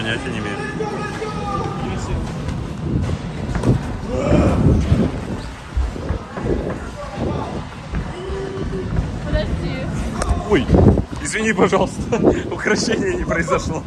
Понятия не имею. Подожди. Ой, извини, пожалуйста, украшение не произошло.